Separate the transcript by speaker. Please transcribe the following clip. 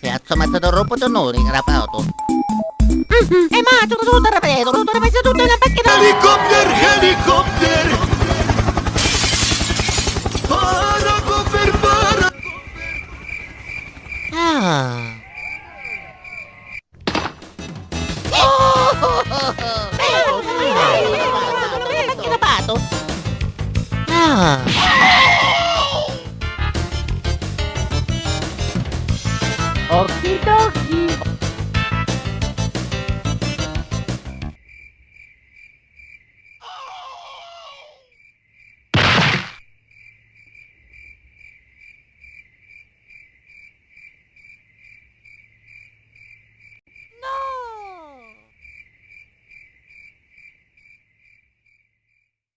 Speaker 1: Piazza Matador d'onore, rapato.
Speaker 2: E ma, tutto tutto rapido, tutto rapido, tutto in macchina.
Speaker 3: Helikopter, helikopter! Paracoper, para...
Speaker 1: Ah.
Speaker 2: Rapato.
Speaker 1: Ah.
Speaker 2: Okie dokie.